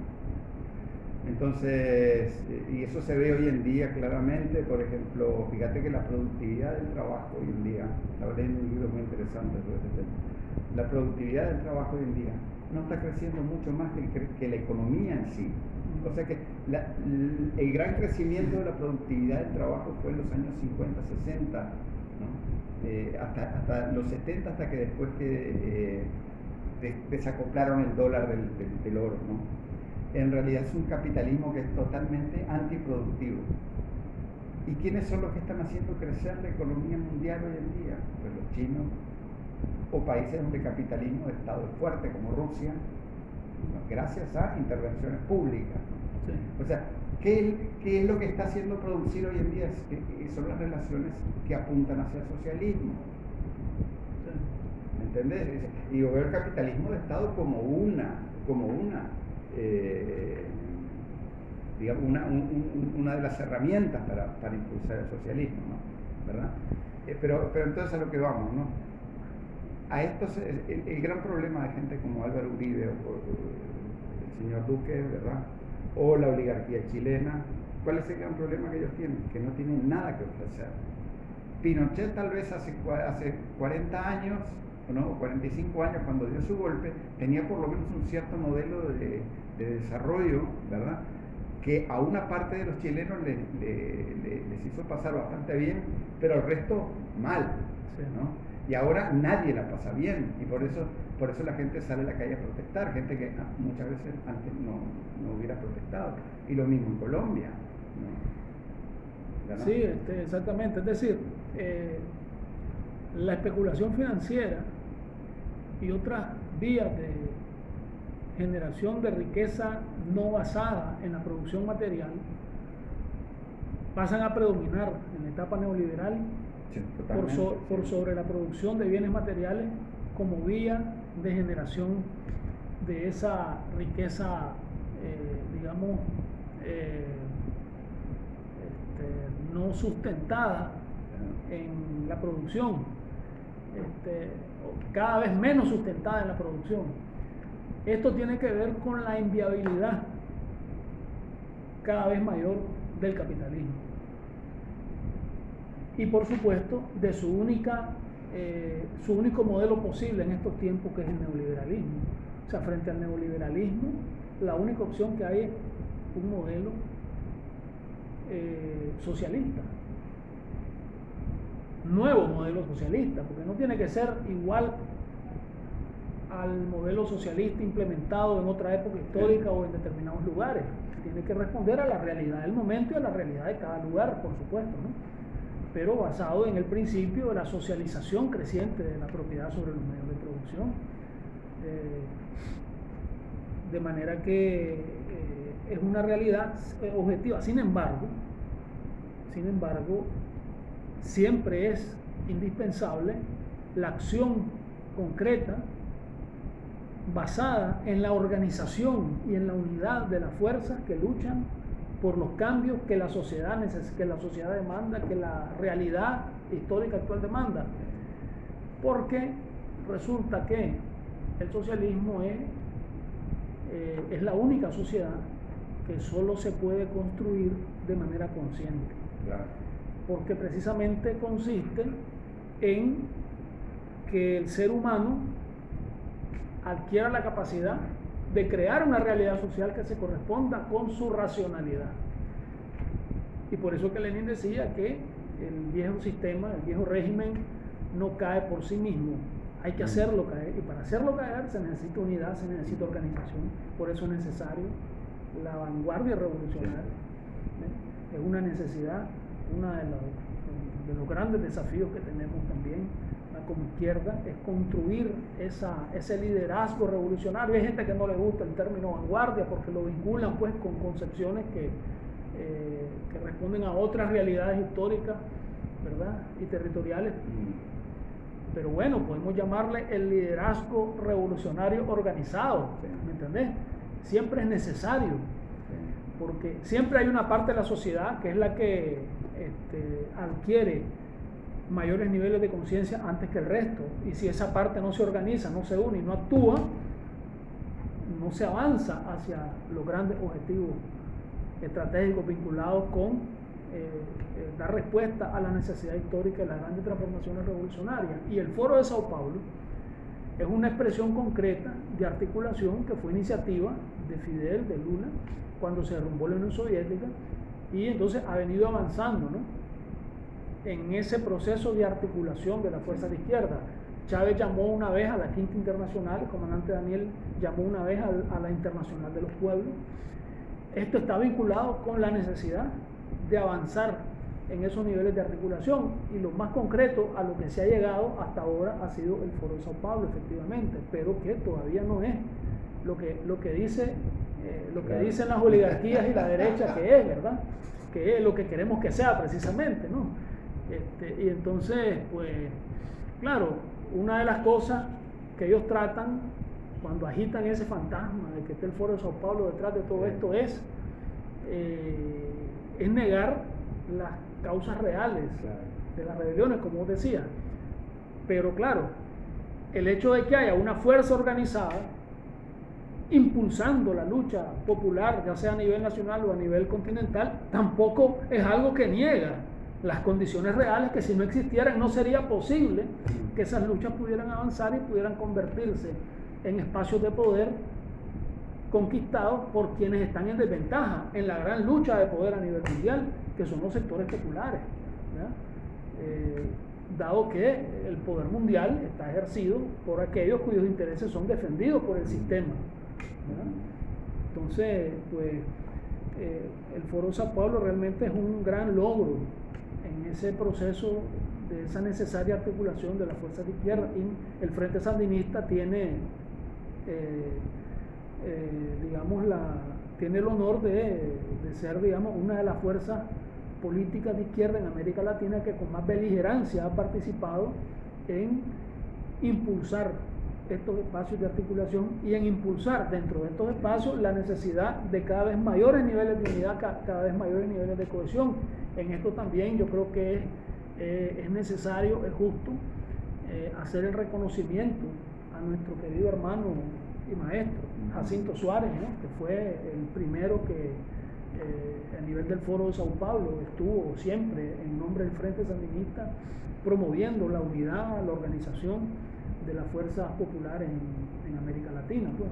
Entonces, eh, y eso se ve hoy en día claramente, por ejemplo, fíjate que la productividad del trabajo hoy en día, estaba leyendo un libro muy interesante sobre este tema, la productividad del trabajo hoy en día no está creciendo mucho más que la economía en sí. O sea que el gran crecimiento de la productividad del trabajo fue en los años 50, 60, ¿no? eh, hasta, los 70, hasta que después que eh, desacoplaron el dólar del oro. ¿no? En realidad es un capitalismo que es totalmente antiproductivo. ¿Y quiénes son los que están haciendo crecer la economía mundial hoy en día? Pues los chinos, o países donde el capitalismo de Estado es fuerte, como Rusia, gracias a intervenciones públicas. Sí. O sea, ¿qué, ¿qué, es lo que está haciendo producir hoy en día? Es, son las relaciones que apuntan hacia el socialismo. ¿Me entendés? Y yo veo el capitalismo de Estado como una, como una, eh, digamos, una, un, una de las herramientas para, para impulsar el socialismo, ¿no? ¿verdad? Eh, pero, pero entonces a lo que vamos, ¿no? a estos, el, el, gran problema de gente como Álvaro Uribe o, o, el señor Duque, ¿verdad? O la oligarquía chilena, ¿cuál es el gran problema que ellos tienen? Que no tienen nada que ofrecer. Pinochet tal vez hace, hace 40 años, ¿no? 45 años cuando dio su golpe, tenía por lo menos un cierto modelo de, de desarrollo, ¿verdad? que a una parte de los chilenos les, les, les hizo pasar bastante bien, pero al resto mal. ¿no? y ahora nadie la pasa bien y por eso por eso la gente sale a la calle a protestar gente que muchas veces antes no, no hubiera protestado. Y lo mismo en Colombia ¿no? sí este, exactamente. Es decir eh, la especulación financiera y otras vías de generación de riqueza no basada en la producción material pasan a predominar en la etapa neoliberal Sí, por, so, por, sobre la producción de bienes materiales como vía de generación de esa riqueza, eh, digamos, eh, este, no sustentada en la producción, este, cada vez menos sustentada en la producción. Esto tiene que ver con la inviabilidad cada vez mayor del capitalismo y por supuesto de su única eh, su único modelo posible en estos tiempos que es el neoliberalismo. O sea, frente al neoliberalismo, la única opción que hay es un modelo eh, socialista. Nuevo modelo socialista, porque no tiene que ser igual al modelo socialista implementado en otra época histórica o en determinados lugares. Tiene que responder a la realidad del momento y a la realidad de cada lugar, por supuesto. ¿no? Pero basado en el principio de la socialización creciente de la propiedad sobre los medios de producción. Eh, de manera que eh, es una realidad objetiva. Sin embargo, sin embargo, siempre es indispensable la acción concreta basada en la organización y en la unidad de las fuerzas que luchan por los cambios que la sociedad que la sociedad demanda, que la realidad histórica actual demanda. Porque resulta que el socialismo es, eh, es la única sociedad que solo se puede construir de manera consciente. Claro. Porque precisamente consiste en que el ser humano adquiera la capacidad de crear una realidad social que se corresponda con su racionalidad. Y por eso que Lenin decía que el viejo sistema, el viejo régimen, no cae por sí mismo. Hay que hacerlo caer. Y para hacerlo caer se necesita unidad, se necesita organización. Por eso es necesario la vanguardia revolucionaria. ¿eh? Es una necesidad, uno de los grandes desafíos que tenemos también como izquierda es construir esa, ese liderazgo revolucionario. Hay gente que no le gusta el término vanguardia porque lo vinculan pues con concepciones que, eh, que responden a otras realidades históricas ¿verdad? y territoriales. Pero bueno, podemos llamarle el liderazgo revolucionario organizado, ¿me entendés? siempre es necesario, porque siempre hay una parte de la sociedad que es la que este, adquiere mayores niveles de conciencia antes que el resto. Y si esa parte no se organiza, no se une y no actúa, no se avanza hacia los grandes objetivos estratégicos vinculados con eh, eh, dar respuesta a la necesidad histórica de las grandes transformaciones revolucionarias. Y el Foro de Sao Paulo es una expresión concreta de articulación que fue iniciativa de Fidel, de Lula, cuando se derrumbó la Unión Soviética, y entonces ha venido avanzando en ese proceso de articulación de la fuerza de izquierda. Chávez llamó una vez a la Quinta Internacional, el comandante Daniel llamó una vez a la Internacional de los Pueblos. Esto está vinculado con la necesidad de avanzar en esos niveles de articulación y lo más concreto a lo que se ha llegado hasta ahora ha sido el Foro de Sao Paulo, efectivamente, pero que todavía no es lo que, lo que dice eh, lo que dicen las oligarquías y la derecha que es, ¿verdad? Que es lo que queremos que sea precisamente, ¿no? Este, y entonces, pues, claro, una de las cosas que ellos tratan cuando agitan ese fantasma de que esté el Foro de Sao Paulo detrás de todo esto es, eh, es negar las causas reales de las rebeliones, como decía. Pero claro, el hecho de que haya una fuerza organizada impulsando la lucha popular, ya sea a nivel nacional o a nivel continental, tampoco es algo que niega las condiciones reales que si no existieran no sería posible que esas luchas pudieran avanzar y pudieran convertirse en espacios de poder conquistados por quienes están en desventaja en la gran lucha de poder a nivel mundial, que son los sectores populares. Eh, dado que el poder mundial está ejercido por aquellos cuyos intereses son defendidos por el sistema. Entonces, pues eh, el Foro Sao Paulo realmente es un gran logro ese proceso de esa necesaria articulación de las fuerzas de izquierda. El Frente Sandinista tiene, eh, eh, digamos, la, tiene el honor de, de, ser, digamos, una de las fuerzas políticas de izquierda en América Latina que con más beligerancia ha participado en impulsar estos espacios de articulación y en impulsar dentro de estos espacios la necesidad de cada vez mayores niveles de unidad, cada vez mayores niveles de cohesión. En esto también yo creo que es, eh, es necesario, es justo eh, hacer el reconocimiento a nuestro querido hermano y maestro, Jacinto Suárez, que fue el primero que eh, a nivel del Foro de Sao Paulo estuvo siempre en nombre del Frente Sandinista promoviendo la unidad, la organización de las fuerzas populares en, América Latina, pues,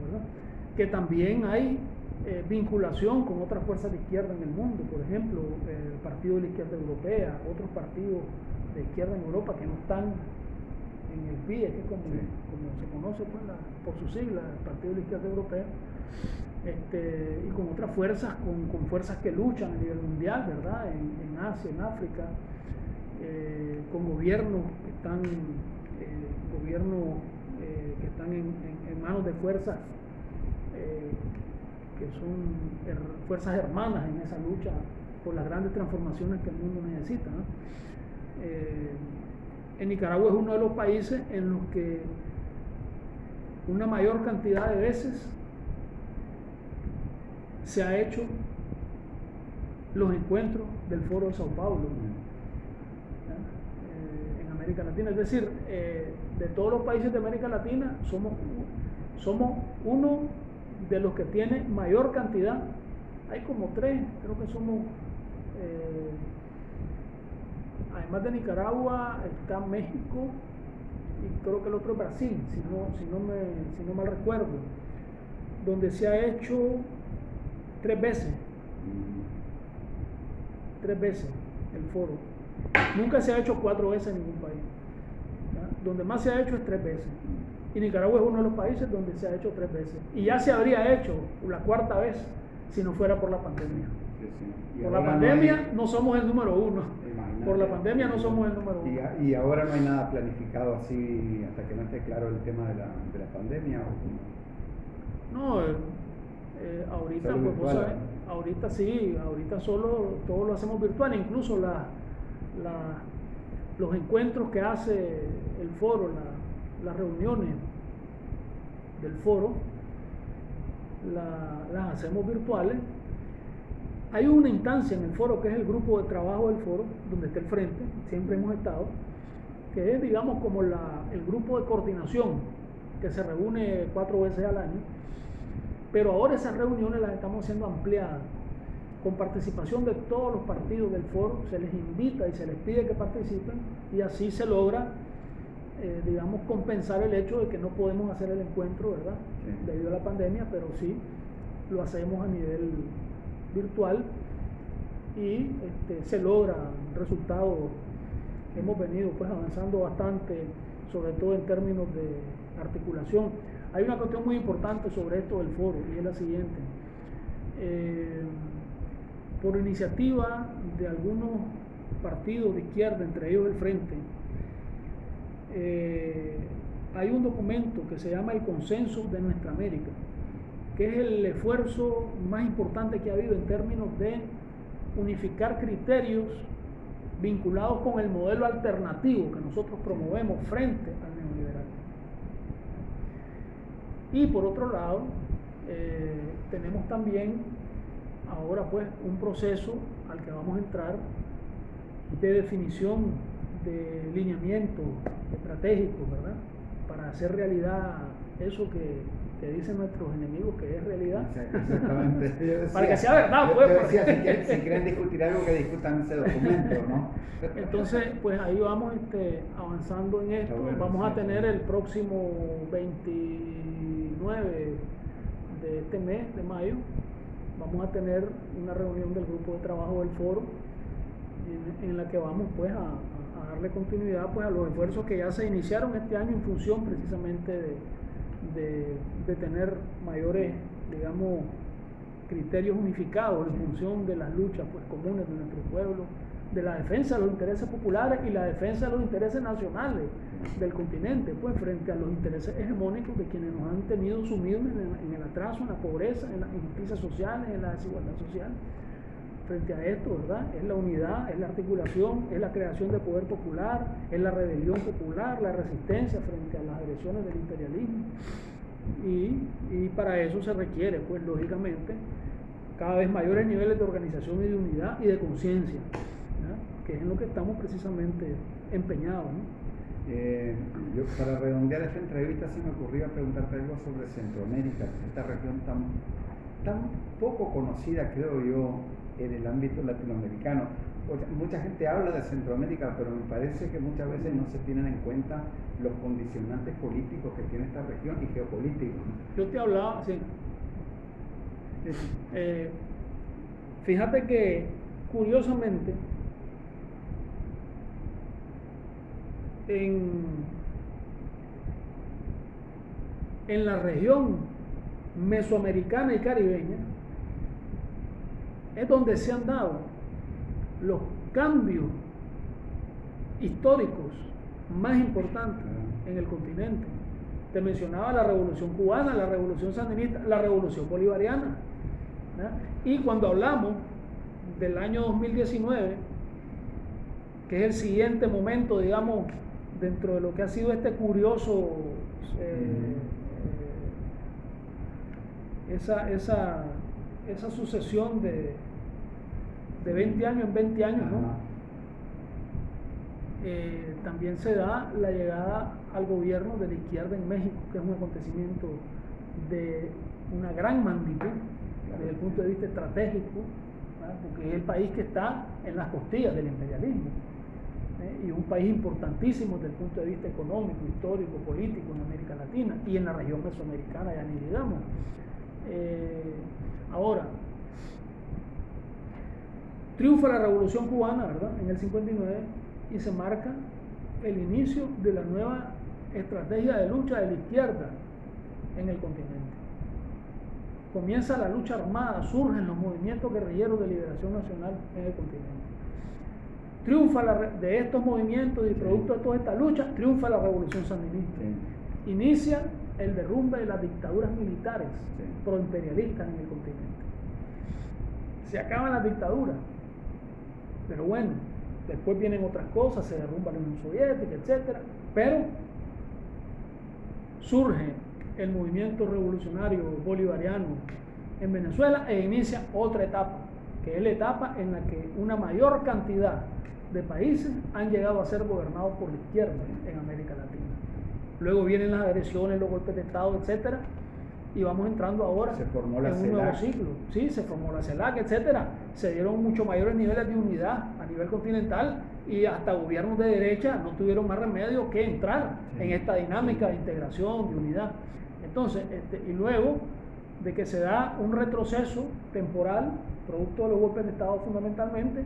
que también hay eh, vinculación con otras fuerzas de izquierda en el mundo, por ejemplo, el Partido de la Izquierda Europea, otros partidos de izquierda en Europa que no están en el PIE, que es como, se conoce pues, por su sigla, el Partido de la Izquierda Europea, este, y con otras fuerzas, con, fuerzas que luchan a nivel mundial, ¿verdad? En, Asia, en África, eh, con gobiernos que están gobiernos eh, que están en, manos de fuerzas eh, que son fuerzas hermanas en esa lucha por las grandes transformaciones que el mundo necesita. Eh, en Nicaragua es uno de los países en los que una mayor cantidad de veces se ha hecho los encuentros del Foro de Sao Paulo en América Latina. Es decir, de todos los países de América Latina, somos, somos uno de los que tiene mayor cantidad. Hay como tres, creo que somos, eh, además de Nicaragua, está México y creo que el otro es Brasil, si no, si no, me, si no mal recuerdo, donde se ha hecho tres veces, tres veces el foro. Nunca se ha hecho cuatro veces en ningún país donde más se ha hecho es tres veces. Y Nicaragua es uno de los países donde se ha hecho tres veces. Y ya se habría hecho la cuarta vez si no fuera por la pandemia. Por la pandemia no, somos el número uno. Por la pandemia no somos el número uno. Y, ahora no hay nada planificado así hasta que no esté claro el tema de la, de la pandemia. No, eh, eh, ahorita, pues, ahorita sí, ahorita solo todo lo hacemos virtual, incluso la, la los encuentros que hace el foro, las reuniones del foro, las hacemos virtuales. Hay una instancia en el foro que es el grupo de trabajo del foro, donde está el frente, siempre hemos estado, que es, digamos, como el grupo de coordinación que se reúne cuatro veces al año, pero ahora esas reuniones las estamos haciendo ampliadas, con participación de todos los partidos del foro, se les invita y se les pide que participen y así se logra, eh, digamos, compensar el hecho de que no podemos hacer el encuentro, ¿verdad? Debido a la pandemia, pero sí lo hacemos a nivel virtual y este, se logra resultados. Hemos venido pues avanzando bastante, sobre todo en términos de articulación. Hay una cuestión muy importante sobre esto del foro y es la siguiente. Eh, por iniciativa de algunos partidos de izquierda, entre ellos el Frente, eh, hay un documento que se llama el Consenso de Nuestra América, que es el esfuerzo más importante que ha habido en términos de unificar criterios vinculados con el modelo alternativo que nosotros promovemos frente al neoliberalismo. Y por otro lado, eh, tenemos también ahora pues un proceso al que vamos a entrar de definición de lineamientos estratégicos, ¿verdad? Para hacer realidad eso que, que dicen nuestros enemigos que es realidad. Exactamente. Para que sea verdad, pues. si, quieren, discutir algo, que discutan ese documento, ¿no? Entonces, pues ahí vamos este, avanzando en esto. vamos a tener el próximo 29 de este mes, de mayo, vamos a tener una reunión del grupo de trabajo del foro en, la que vamos pues a, darle continuidad pues a los esfuerzos que ya se iniciaron este año en función precisamente de, tener mayores digamos criterios unificados en función de las luchas pues comunes de nuestro pueblo de la defensa de los intereses populares y la defensa de los intereses nacionales del continente, pues frente a los intereses hegemónicos de quienes nos han tenido sumidos en, el atraso, en la pobreza, en las injusticias sociales, en la desigualdad social. Frente a esto, ¿verdad? Es la unidad, es la articulación, es la creación de poder popular, es la rebelión popular, la resistencia frente a las agresiones del imperialismo. Y, para eso se requiere, pues lógicamente, cada vez mayores niveles de organización y de unidad y de conciencia que es en lo que estamos precisamente empeñados. Eh, yo para redondear esta entrevista sí me ocurría preguntarte algo sobre Centroamérica, esta región tan, tan poco conocida creo yo en el ámbito latinoamericano. Mucha gente habla de Centroamérica, pero me parece que muchas veces no se tienen en cuenta los condicionantes políticos que tiene esta región y geopolíticos. Yo te hablaba, sí. Eh, fíjate que curiosamente en, en la región mesoamericana y caribeña es donde se han dado los cambios históricos más importantes en el continente. Te mencionaba la revolución cubana, la revolución sandinista, la revolución bolivariana. Y cuando hablamos del año 2019, que es el siguiente momento, digamos, dentro de lo que ha sido este curioso, eh, eh, esa, esa, esa, sucesión de, de 20 años en 20 años, ¿no? Eh, también se da la llegada al gobierno de la izquierda en México, que es un acontecimiento de una gran magnitud desde el punto de vista estratégico, porque es el país que está en las costillas del imperialismo. ¿eh? y un país importantísimo desde el punto de vista económico, histórico, político en América Latina y en la región mesoamericana, ya ni digamos. Eh, ahora, triunfa la revolución cubana, ¿verdad? En el 59 y se marca el inicio de la nueva estrategia de lucha de la izquierda en el continente. Comienza la lucha armada, surgen los movimientos guerrilleros de liberación nacional en el continente triunfa de estos movimientos y producto de toda esta lucha, triunfa la revolución sandinista. Inicia el derrumbe de las dictaduras militares proimperialistas en el continente. Se acaban las dictaduras, pero bueno, después vienen otras cosas, se derrumba la Unión Soviética, etc. Pero surge el movimiento revolucionario bolivariano en Venezuela e inicia otra etapa, que es la etapa en la que una mayor cantidad de países han llegado a ser gobernados por la izquierda en América Latina. Luego vienen las agresiones, los golpes de Estado, etcétera, y vamos entrando ahora Se formó la en un nuevo ciclo. Sí, se formó la CELAC, etcétera. Se dieron mucho mayores niveles de unidad a nivel continental y hasta gobiernos de derecha no tuvieron más remedio que entrar Sí. en esta dinámica de integración, de unidad. Entonces, este, y luego de que se da un retroceso temporal, producto de los golpes de Estado fundamentalmente,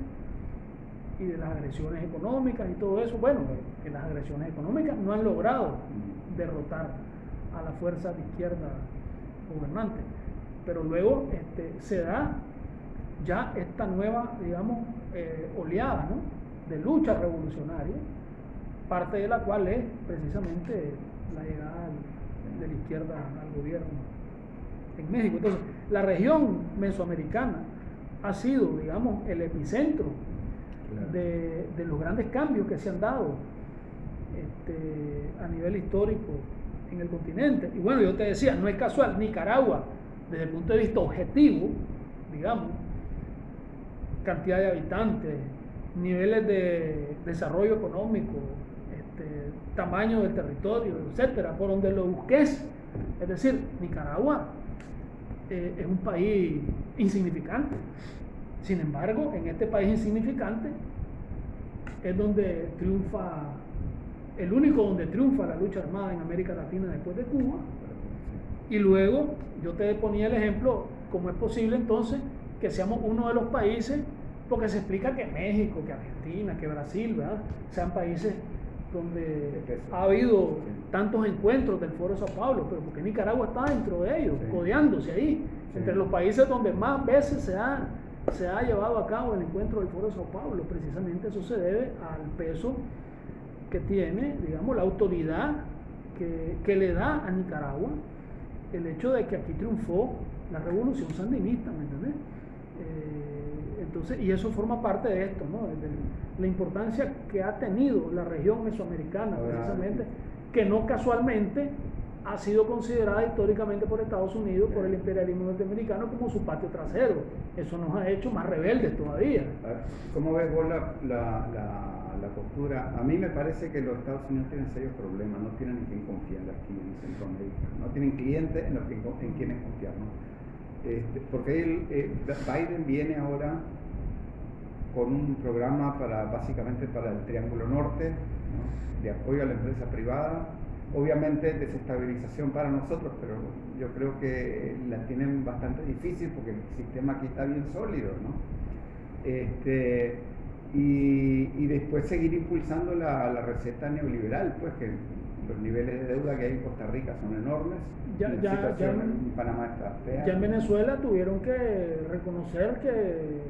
y de las agresiones económicas y todo eso, bueno, que las agresiones económicas no han logrado derrotar a la fuerza de izquierda gobernante. Pero luego este, se da ya esta nueva, digamos, eh, oleada ¿no? de lucha revolucionaria, parte de la cual es precisamente la llegada de la izquierda al gobierno en México. Entonces, la región mesoamericana ha sido, digamos, el epicentro Claro. de, de los grandes cambios que se han dado este, a nivel histórico en el continente. Y bueno, yo te decía, no es casual, Nicaragua, desde el punto de vista objetivo, digamos, cantidad de habitantes, niveles de desarrollo económico, este, tamaño del territorio, etcétera, por donde lo busques. Es decir, Nicaragua eh, es un país insignificante. Sin embargo, en este país insignificante es donde triunfa, el único donde triunfa la lucha armada en América Latina después de Cuba. Y luego yo te ponía el ejemplo, cómo es posible entonces que seamos uno de los países, porque se explica que México, que Argentina, que Brasil, ¿verdad? sean países donde ha habido tantos encuentros del Foro de Sao Paulo, pero porque Nicaragua está dentro de ellos, Sí. codeándose ahí, Sí. entre los países donde más veces se ha, se ha llevado a cabo el encuentro del Foro de Sao Paulo. Precisamente eso se debe al peso que tiene, digamos, la autoridad que, que le da a Nicaragua el hecho de que aquí triunfó la revolución sandinista, ¿me entendés? Eh, entonces, y eso forma parte de esto, ¿no? De la importancia que ha tenido la región mesoamericana, precisamente, que no casualmente ha sido considerada históricamente por Estados Unidos, por el imperialismo norteamericano, como su patio trasero. Eso nos ha hecho más rebeldes todavía. ¿Cómo ves vos la, la, la- la postura? A mí me parece que los Estados Unidos tienen serios problemas, no tienen en quién confiar aquí en Centroamérica, no tienen clientes en, que, en quienes confiar. ¿no? Este, porque eh, Biden viene ahora con un programa para básicamente para el Triángulo Norte, ¿no? de apoyo a la empresa privada, obviamente desestabilización para nosotros, pero yo creo que la tienen bastante difícil porque el sistema aquí está bien sólido, ¿no? Este, y, y después seguir impulsando la, la receta neoliberal, pues que los niveles de deuda que hay en Costa Rica son enormes, Ya- la ya- situación ya- en Panamá está fea. Ya en Venezuela tuvieron que reconocer que,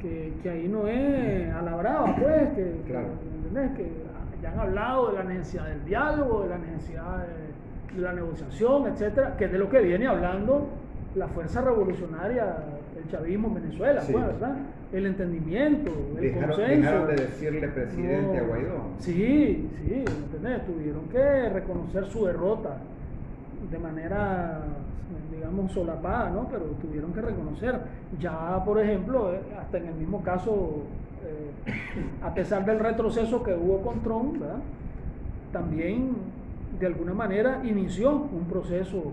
que, que ahí no es a la brava, pues, que, Claro. que ya han hablado de la necesidad del diálogo, de la necesidad de, de la negociación, etcétera, que es de lo que viene hablando la fuerza revolucionaria, el chavismo en Venezuela, Sí. pues, ¿verdad? El entendimiento, el Dejaron, consenso. dejaron de decirle presidente No. a Guaidó. Sí, sí, ¿entendés? Tuvieron que reconocer su derrota de manera, digamos, solapada, ¿no? Pero tuvieron que reconocer. Ya, por ejemplo, eh, hasta en el mismo caso, eh, a pesar del retroceso que hubo con Trump, ¿verdad? También, de alguna manera, inició un proceso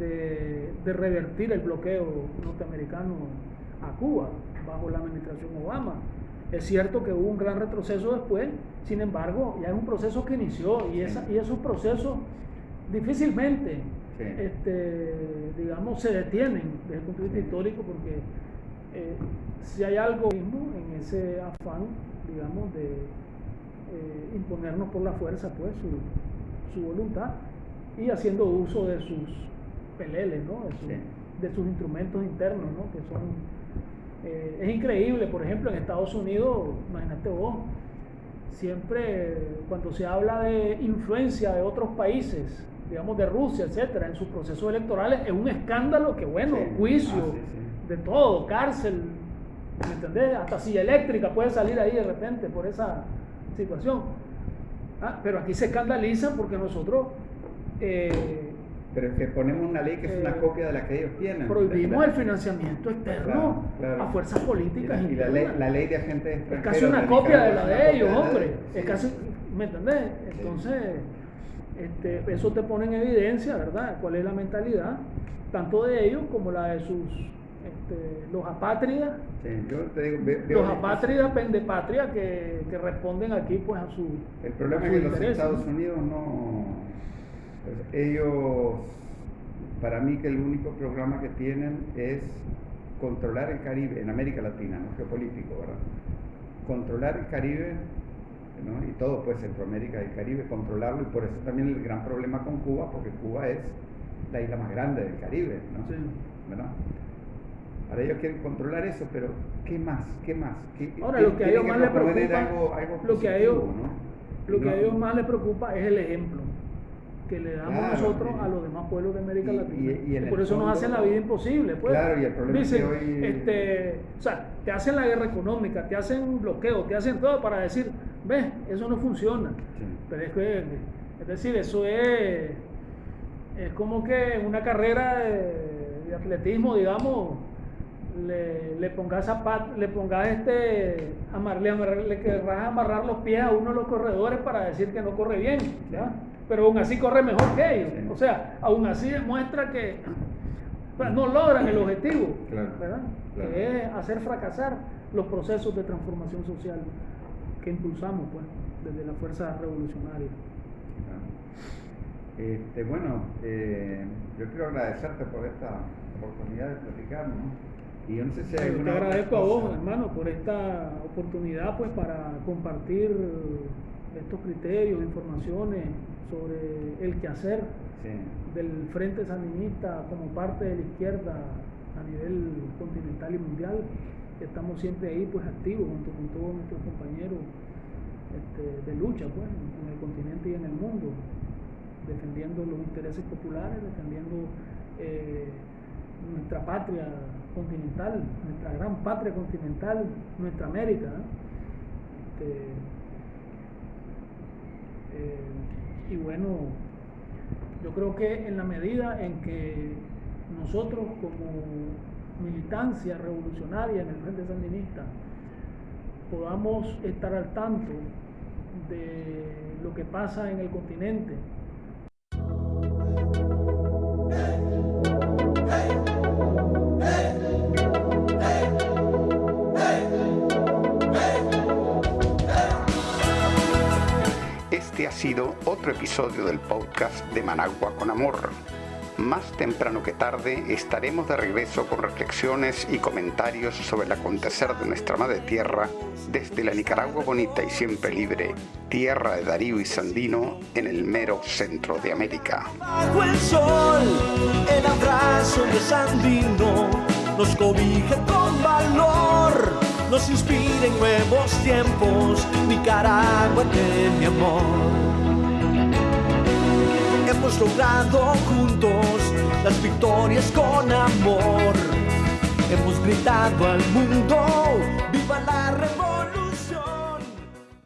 de, de revertir el bloqueo norteamericano a Cuba bajo la administración Obama. Es cierto que hubo un gran retroceso después, sin embargo, ya es un proceso que inició y, esa, y esos procesos difícilmente, Sí. este, digamos, se detienen desde el punto de vista histórico porque eh, si hay algo mismo en ese afán, digamos, de eh, imponernos por la fuerza, pues, su, su voluntad y haciendo uso de sus peleles, ¿no? De, sus- Sí. de sus instrumentos internos, ¿no? Que son eh, es increíble, por ejemplo, en Estados Unidos, imagínate vos, siempre cuando se habla de influencia de otros países, digamos de Rusia, etcétera, en sus procesos electorales, es un escándalo que, bueno, Sí. juicio, Ah, sí, sí. de todo, cárcel, ¿me entendés? Hasta silla eléctrica puede salir ahí de repente por esa situación. Ah, pero aquí se escandalizan porque nosotros eh, Pero es que ponemos una ley que es una Eh, copia de la que ellos tienen. prohibimos el financiamiento externo Claro, claro. a fuerzas y políticas la, y la ley, la ley de agentes Es extranjeros. casi una copia de la es de ellos, hombre. sí. Es casi, ¿me entendés? Entonces, este, eso te pone en evidencia, ¿verdad? ¿Cuál es la mentalidad, tanto de ellos como la de sus, este, los apátridas, Sí, yo te digo, ve- los apátridas pendepatria que, que responden aquí pues a su El problema a es que los intereses, Estados ¿no? Unidos no. Pues, ellos, para mí, que el único programa que tienen es controlar el Caribe, en América Latina, no geopolítico, ¿verdad? Controlar el Caribe, ¿no? y todo, pues Centroamérica y el Caribe, controlarlo, y por eso también el gran problema con Cuba, porque Cuba es la isla más grande del Caribe, ¿no? Sí. ¿verdad? Ahora ellos quieren controlar eso, pero ¿qué más? ¿Qué más? ¿Qué- Ahora, qué- lo que a ellos más les preocupa, algo- algo lo que a ellos, ¿no? lo que a ellos más les preocupa es el ejemplo que le damos Claro, nosotros a los demás pueblos de América y- Latina. y- y en por eso nos hacen la vida imposible. Pues. Claro, y el problema es que hoy- este, o sea, te hacen la guerra económica, te hacen bloqueo, te hacen todo para decir, ves, eso no funciona. Sí. Pero es que, es decir, eso es, es como que una carrera de, de atletismo, digamos, le, le pongas zapat, le pongas este, amar, le, amar- le querrás amarrar los pies a uno de los corredores para decir que no corre bien, ¿ya? Pero aún así corre mejor que ellos. O sea, aún así demuestra que pues, no logran el objetivo, Claro, ¿verdad? claro. Que es hacer fracasar los procesos de transformación social que impulsamos pues, desde la fuerza revolucionaria. Este, bueno, eh, yo quiero agradecerte por esta oportunidad de platicar, ¿no? Y yo no sé si hay te agradezco a vos, hermano, por esta oportunidad pues para compartir estos criterios, informaciones sobre el quehacer Sí. del Frente Sandinista como parte de la izquierda a nivel continental y mundial. Estamos siempre ahí pues activos junto con todos nuestros compañeros este, de lucha pues, en el continente y en el mundo, defendiendo los intereses populares, defendiendo eh, nuestra patria continental, nuestra gran patria continental, nuestra América. Este, eh, y bueno, yo creo que en la medida en que nosotros como militancia revolucionaria en el Frente Sandinista podamos estar al tanto de lo que pasa en el continente, Este ha sido otro episodio del podcast de Managua con Amor. Más temprano que tarde estaremos de regreso con reflexiones y comentarios sobre el acontecer de nuestra madre tierra desde la Nicaragua bonita y siempre libre, tierra de Darío y Sandino en el mero centro de América. Bajo el sol, el abrazo de Sandino nos cobija con valor, nos inspira en nuevos tiempos. Nicaragua de mi amor. Hemos logrado juntos las victorias con amor. Hemos gritado al mundo